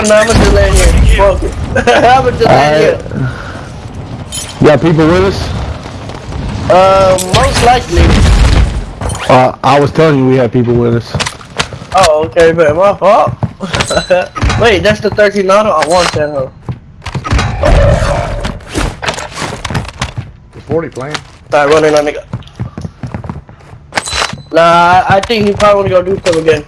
don't know. I'm gonna just lay here. Fuck it. I'm gonna just lay Alright. here. You got people with us? Uh, most likely. Uh, I was telling you we had people with us. Oh, okay, but my fault. Wait, that's the 13 auto? I want that, huh? Is 40 playing? Start running on nigga. Nah, I, I think he probably wanna go do something again.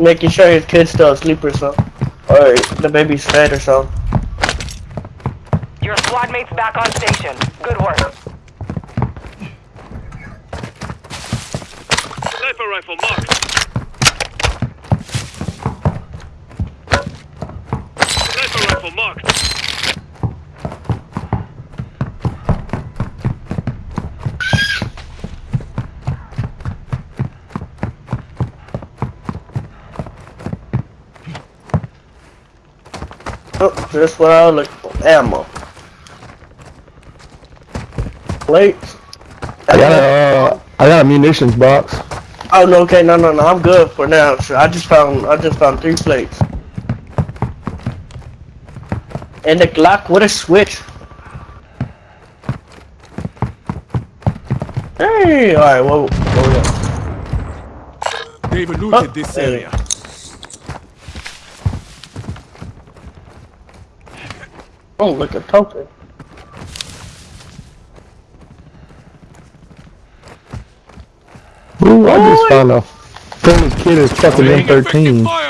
Making sure his kid's still asleep or something. Or the baby's fed or something. Your squad mate's back on station. Good work. Sniper rifle marked. Sniper rifle marked. Oh, that's what I look for. Ammo. Plates. I got a, uh, I got a munitions box. Oh no, okay, no, no, no, I'm good for now. So I just found, I just found three plates. And the Glock with a switch. Hey, all right, whoa, whoa, whoa. They've Oh, looted this area. Oh, look at token. Ooh, I just found a famous kid is fucking Laying M13.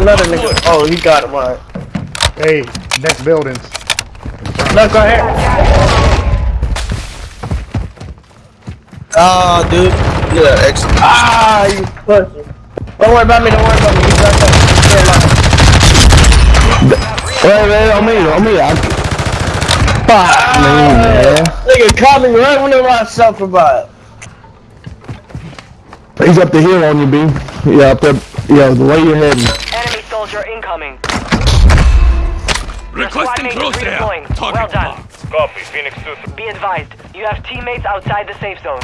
Another nigga. Oh, he got him, alright. Hey, next buildings. Look, go ahead. Oh, dude. Yeah, excellent. Ah, you pussy. Don't worry about me, don't worry about me. You got that. Wait, wait, on me, on me. I... Fuck me, man. Nigga caught me right when I suffer by it. He's up the hill on you, B. Yeah, up there. Yeah, the way you're heading. Enemy soldier incoming. Your squad Requesting mate is crosshair. Target Well done. marked. Copy, Phoenix 2. Be advised, you have teammates outside the safe zone.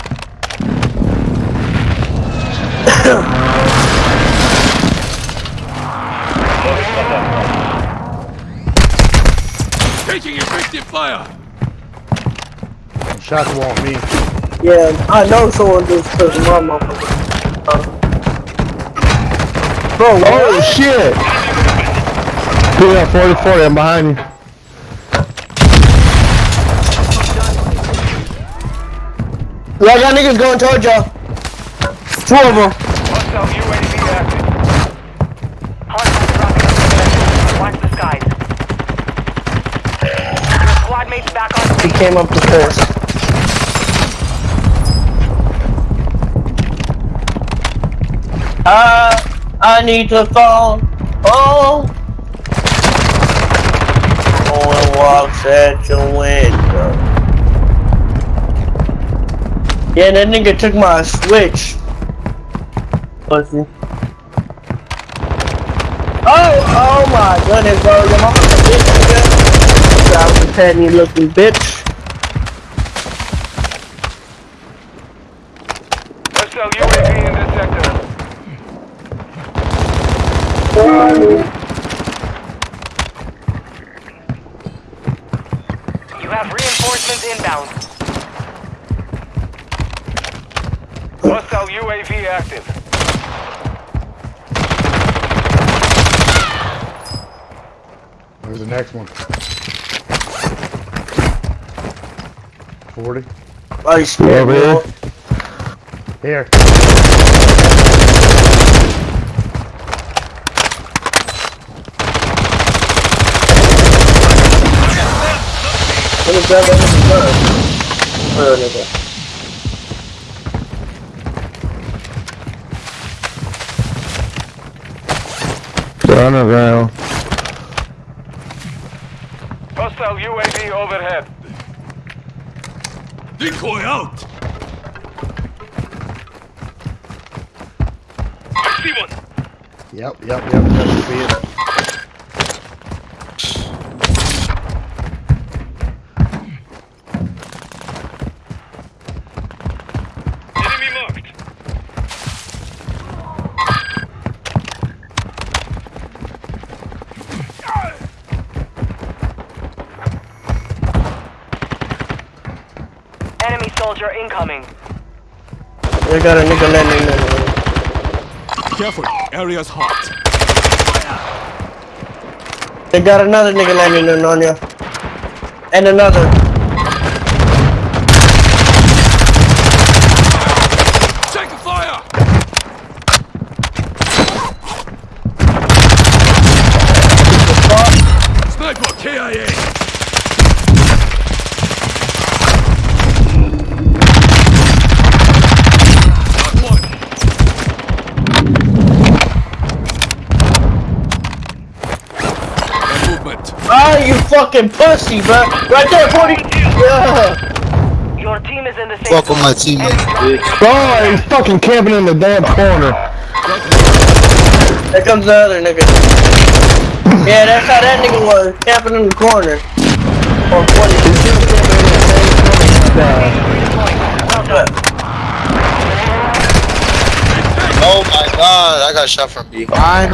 Taking effective fire. Shots won't me. Yeah, I know someone just took my motherfucker. Bro, Oh, shit! Yeah, 40 40, I'm behind you. I got niggas going towards y'all. Two of them. He came up the stairs. I, I need to fall. Oh. No one walks at your window. Yeah, that nigga took my switch. Pussy. Oh, oh my goodness, bro. Your mama's a bitch, nigga. That was a petty looking bitch. Hostile UAV in this sector. You have reinforcements inbound. Hostile UAV active. There's the next one. 40. Oh, you scared Yeah, me. man. bro. Here. Let me grab that nigga's gun. Where nigga? They're underground. Hostile Hostile UAV overhead. Decoy out! I see one. Yep, yep, yep. That should be it. Enemy soldier incoming. They got a nigga landing there. Careful, area's hot. They got another nigga landing in on you. And another. Take fire! Sniper KIA! Got one! Got movement. Ah, you fucking pussy, bro. Right there, 40. Yeah. Your team is in the safe Fuck with my teammates, bitch. Oh, he's fucking camping in the damn corner. There comes the other nigga. Yeah, that's how that nigga was. Camping in the corner. Or 40. Oh my god, I got shot from behind.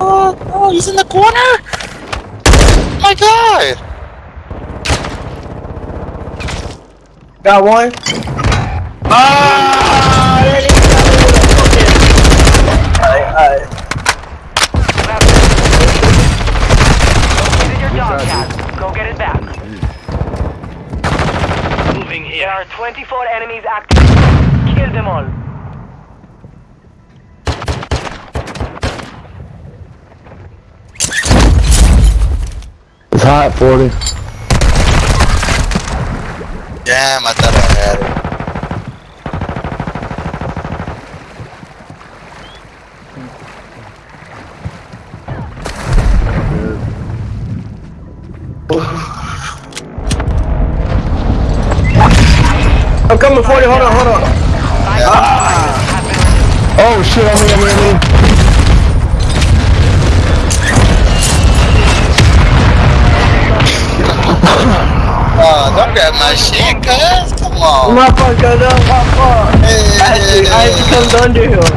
Oh, oh, he's in the corner? My god. Got one. Ah, that nigga got me with a. Alright, alright. Your dog tag. Go get it back. Moving here. There are 24 enemies active. Kill them all. Hot, 40. Damn, I thought I had it. I'm coming 40. Hold on, hold on. Oh shit, I'm on me, on me. Grab my shit, cuz. Come on. My fuck, cuz, uh, my fuck. I had to, to come under here.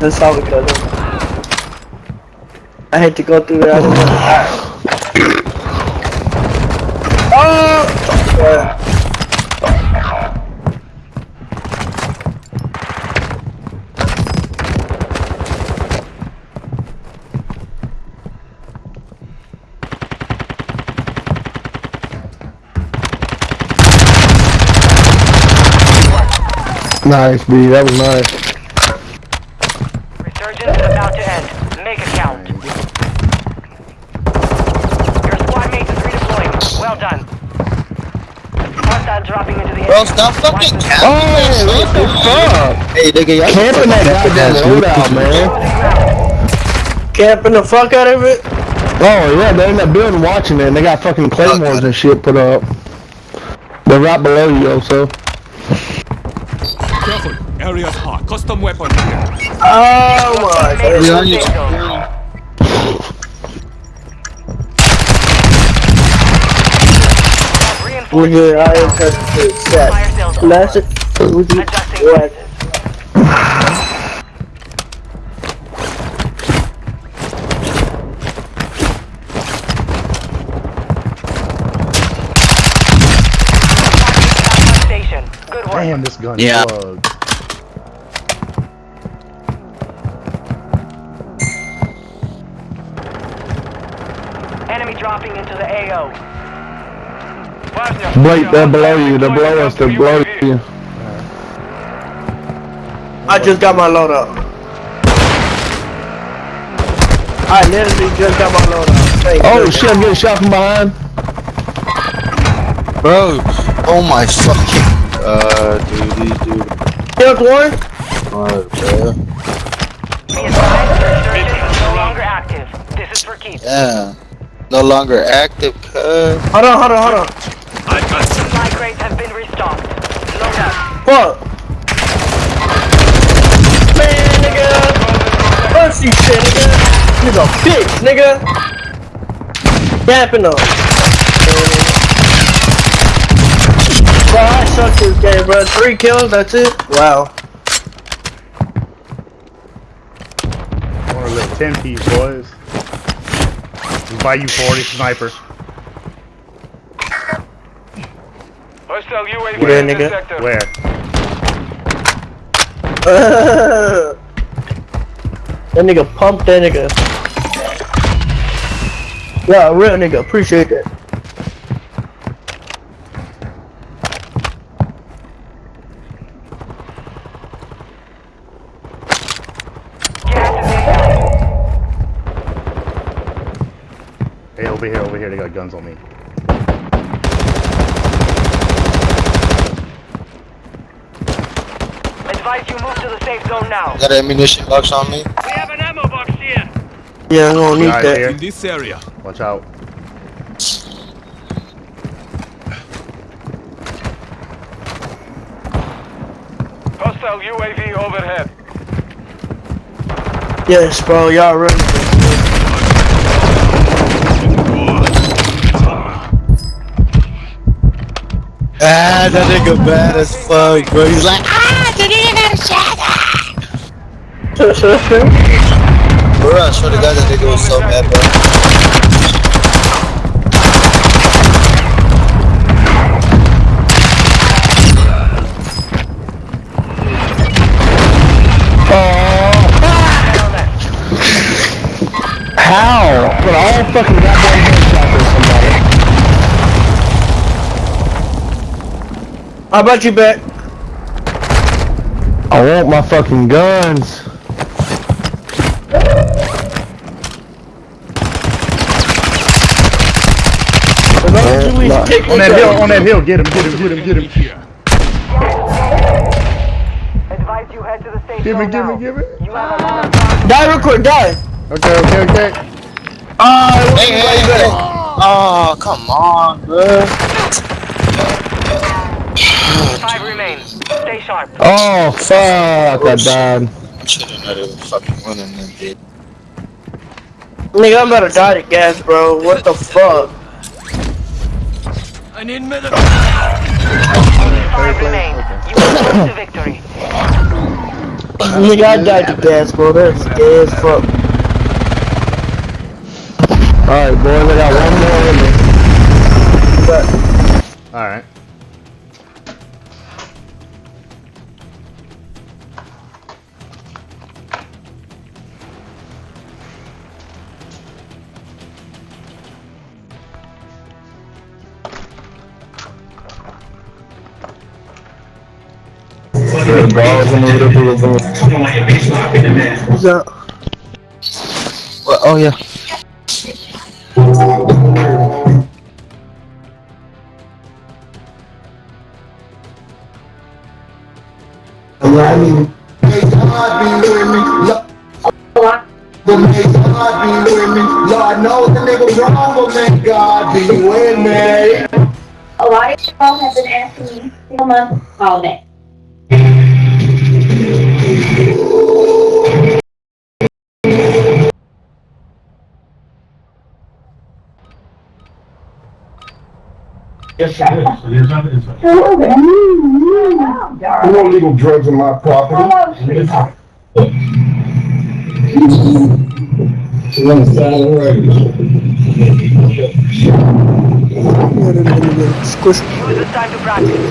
That's how we got it. I had to go through that. Oh! Yeah. Nice, B. That was nice. Resurgence is about to end. Make it count. Your squad mate is redeploying. Well done. Hostile dropping into the Bro, stop fucking camping. Oh, what the fuck? Hey, nigga, y'all Camping that goddamn loadout, man. Camping the fuck out of it. Oh, yeah, they're in that building watching it, and they got fucking claymores and shit put up. They're right below you, also. Careful, area's hot. Custom weapon here. Oh my Mate is god. We in on you. safe zone. Have We reinforced good. I am safe set. Last it. Adjusting What? forces. Station. Good work. Damn, this gun Yeah. plugged. Blake, they're below you. They're below us. They're below you. I just got my load up. I literally just got my load up. Thank Oh you. shit, I'm getting shot from behind. Bro, oh my fucking. Uh, dude, these dudes. Killed one. are, bro. Be advised, resurgence is no longer active. This is for keeps. Yeah. No longer active, cuz. Hold on, hold on, hold on. I got you. Supply crates have been restocked. Load up. Fuck. Man, nigga. Mercy shit, nigga. Nigga, bitch, nigga. Yapping up. Bro, I suck this game, bro. Three kills, that's it? Wow. One of the 10 piece, boys. Just buy you 40 sniper. Hostile UAV Yeah, in nigga. sector. Where? that nigga pumped that nigga. Yeah, real nigga, appreciate that. Gas is inbound. Hey, over here, over here. They got guns on me. Advise you move to the safe zone now. Got an ammunition box on me. We have an ammo box here. Yeah, I'm gonna need Guys that. here. In this area. Watch out. Hostile UAV overhead. Yes, bro, y'all ready? Ah, that nigga bad as fuck, bro. He's like, ah, the nigga shut up. bro, I swear to God, that nigga was so mad, bro. How? But all fucking goddamn How about you back? I want my fucking guns. As long as you Nah. each take On that hill, on that hill. Get him, get him, get him, get him. Here. Advise you head to the safe Give me, give now. me, give me. You have another target. Die real quick, die. Okay, okay, okay. Ah, Hey, hey, hey. Oh, come on, bro. Five remain. Stay sharp. Oh fuck! I died. I should have known they fucking winning them, dude. Nigga, I'm about to die to gas, bro. What the fuck? I need medical. Five remain. You are close to victory. Nigga, I died to gas, bro. That's gay as fuck. Alright, boys, I got one more in me. But Alright. what's up? What? Oh, yeah. Lord knows the nigga wrong, but may God be with me. A lot of people have been asking me to come up all day. You want legal drugs on my property? Squish. Use this time to practice.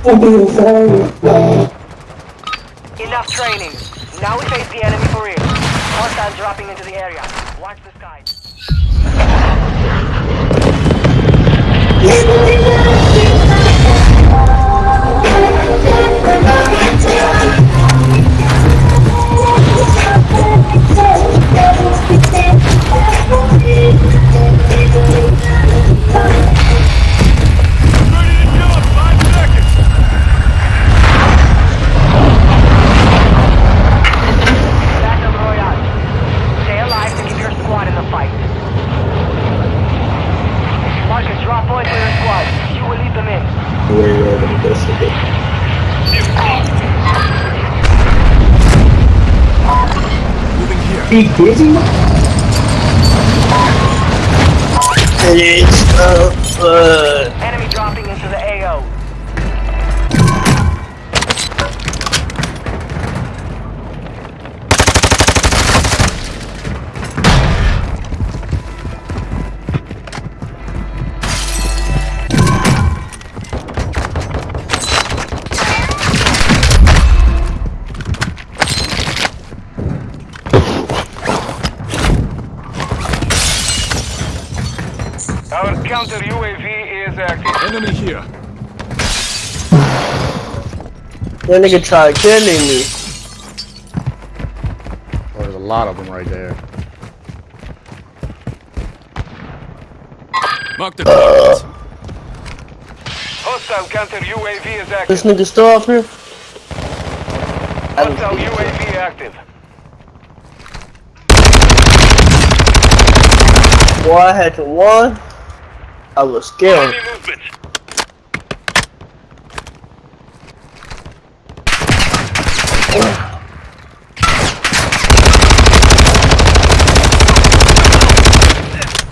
Enough training. Now we face the enemy for real. Hostiles dropping into the area. He Enemy here. that nigga tried killing me. Oh, there's a lot of them right there. Mark the target. Hostile counter UAV is active. This nigga still up here? Hostile see him. UAV active. Boy, I had to one. I was scared. Enemy movement.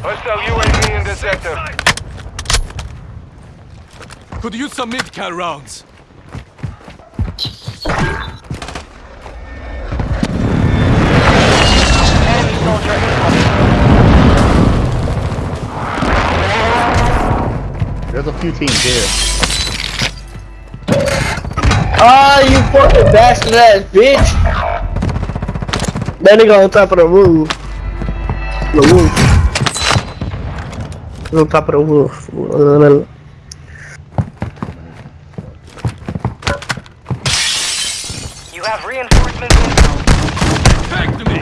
Hostile UAV in the sector. Could use some mid-cal rounds. A few teams here. Ah, you fucking bastard ass bitch! That nigga on top of the roof. The roof. He's on top of the roof. You have reinforcements inbound. Back to me.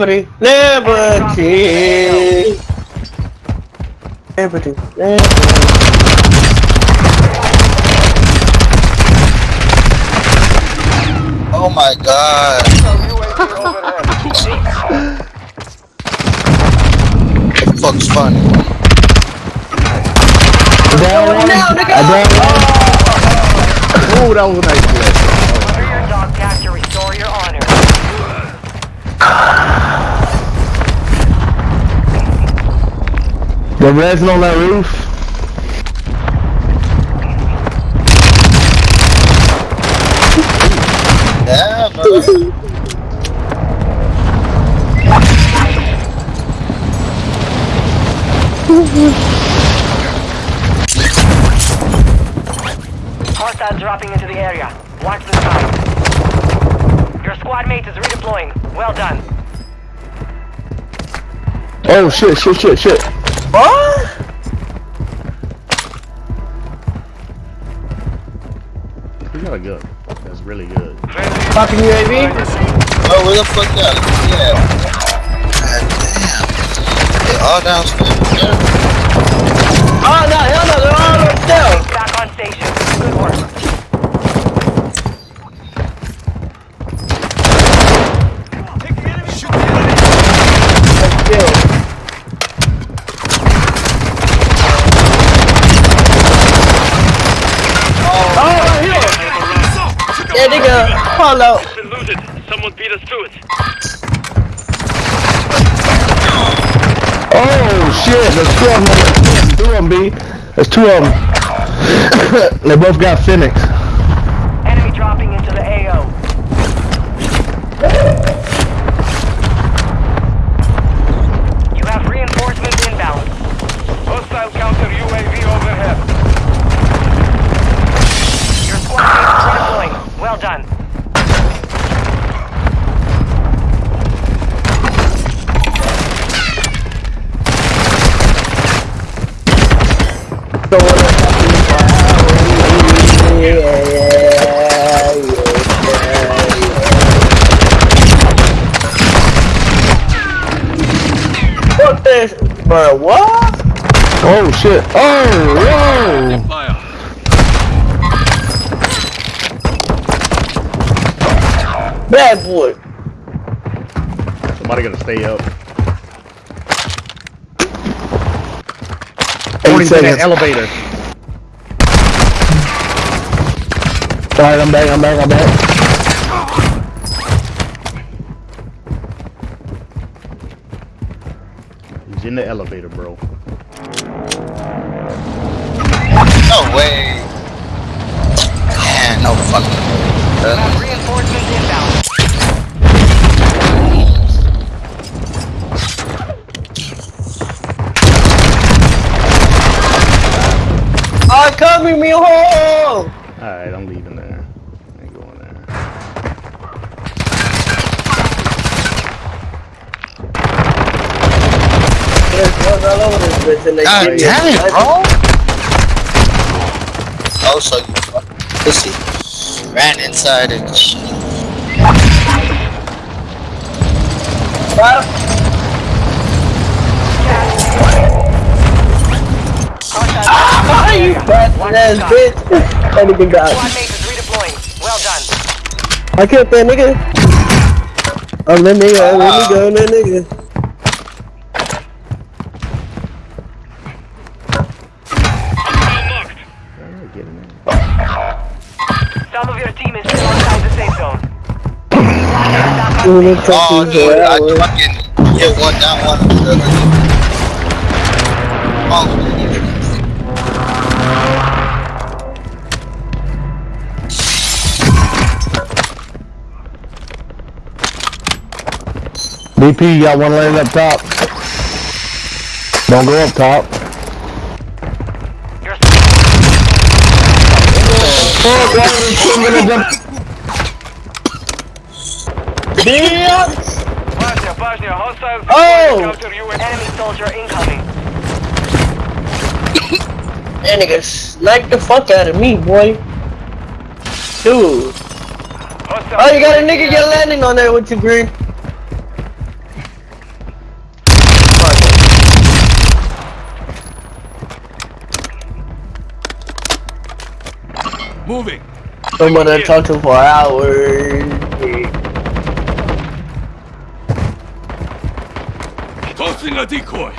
Liberty, liberty. Liberty, liberty. Oh my god. UAV overhead. The fuck's funny? Down one. I down one. Oh, that was a nice play. The resin on that roof. Yeah, brother. Dropping into the area. Watch the. Your squad mate is redeploying. Well done. Oh shit, shit, shit, shit. What? We got a gun. That's really good. Fucking UAV? Oh, where the fuck that? Yeah. God damn. They all downstairs. Pull out. Been looted. Someone beat us to it. Oh shit, there's two of them. Two of them, B. There's two of them. they both got Phoenix. Fuck this, bro. What? Oh shit. Oh, whoa. Bad boy. Somebody gonna stay up. Eight Warning's in that elevator. Alright, I'm back, I'm back, I'm back. He's in the elevator, bro. No way. Man, no fucking. Uh, reinforcements inbound. I'm coming, me home. Alright, I'm leaving there. I ain't going there. There's drugs all over this bitch, and they God damn it, bro. Oh, so you fucking pussy. Ran inside and shit. Bro, Ah, you ass bitch. Well done. I killed that nigga. I'm that nigga. Let me go, that nigga. Get. Oh, dude, I fucking hit one down one. Oh, DP, you got one laying up top. Don't go up top. Oh! That nigga sniped the fuck out of me, boy. Dude. Oh, you got a nigga get landing on there with you, Green. Moving. Somebody talk to for hours. Tossing a decoy.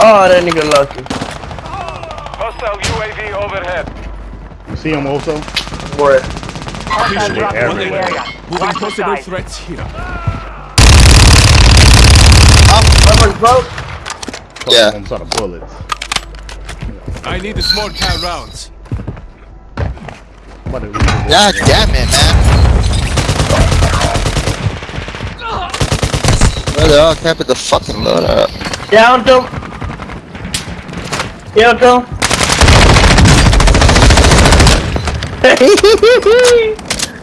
Oh, that nigga lucky. Hostile UAV overhead. You see him also? Boy. Hostiles They're dropping into the everywhere. area. Moving Watch the possible threats here. Someone's broke. Yeah. I'm sort of bullets. I need the small cal rounds. Somebody leave the God damn it, man. Where they all capping the fucking load up. Down them. Down them.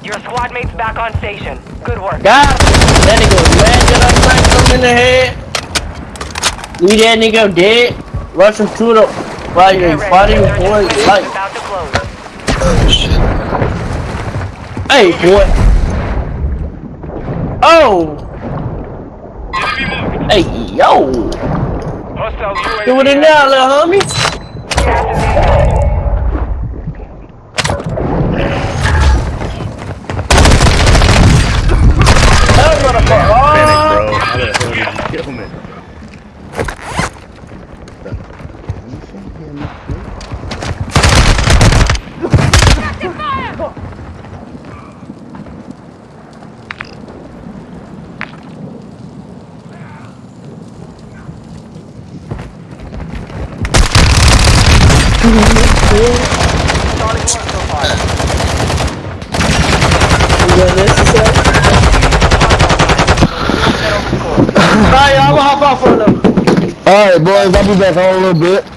Your squad mate's back on station. Good work. God, that nigga was mad that I smacked him in the head. Leave that nigga dead. Rush him to the while you're fighting for his life. About to close. Oh shit. Hey, boy. Oh. Hey, yo. Do it now, little homie. Finish, Oh. bro. How the hell did you kill me? Far. You got this off them. Alright, boys, I'll be back in a little bit.